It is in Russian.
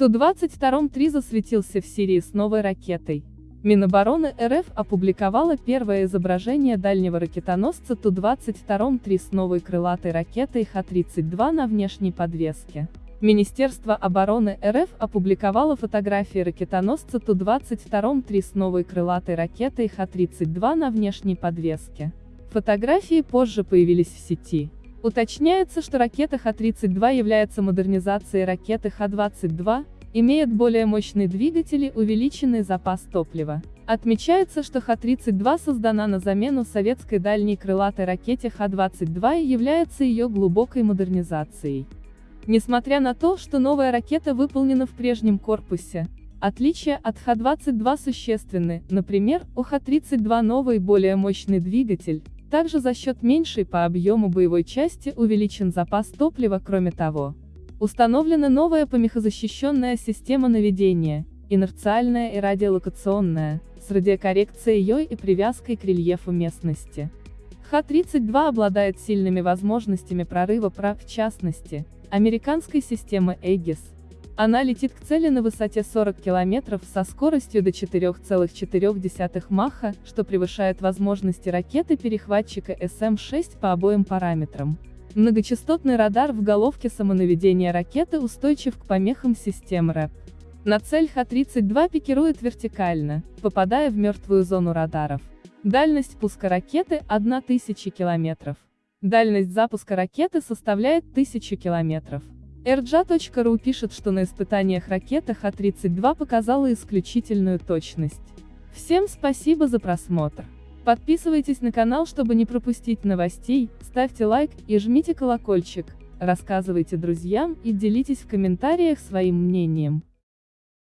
Ту-22-3 засветился в Сирии с новой ракетой. Минобороны РФ опубликовала первое изображение дальнего ракетоносца Ту-22-3 с новой крылатой ракетой Х-32 на внешней подвеске. Министерство обороны РФ опубликовало фотографии ракетоносца Ту-22-3 с новой крылатой ракетой Х-32 на внешней подвеске. Фотографии позже появились в сети. Уточняется, что ракета Х-32 является модернизацией ракеты Х-22, имеет более мощный двигатель и увеличенный запас топлива. Отмечается, что Х-32 создана на замену советской дальней крылатой ракете Х-22 и является ее глубокой модернизацией. Несмотря на то, что новая ракета выполнена в прежнем корпусе, отличия от Х-22 существенны, например, у Х-32 новый более мощный двигатель, также за счет меньшей по объему боевой части увеличен запас топлива кроме того. Установлена новая помехозащищенная система наведения, инерциальная и радиолокационная, с радиокоррекцией ее и привязкой к рельефу местности. Х-32 обладает сильными возможностями прорыва прав в частности, американской системы Aegis. Она летит к цели на высоте 40 км со скоростью до 4,4 Маха, что превышает возможности ракеты-перехватчика СМ-6 по обоим параметрам. Многочастотный радар в головке самонаведения ракеты устойчив к помехам систем РЭП. На цель Х-32 пикирует вертикально, попадая в мертвую зону радаров. Дальность пуска ракеты – 1000 километров. Дальность запуска ракеты составляет 1000 километров. RJ.ru пишет, что на испытаниях ракета Х-32 показала исключительную точность. Всем спасибо за просмотр. Подписывайтесь на канал, чтобы не пропустить новостей, ставьте лайк и жмите колокольчик, рассказывайте друзьям и делитесь в комментариях своим мнением.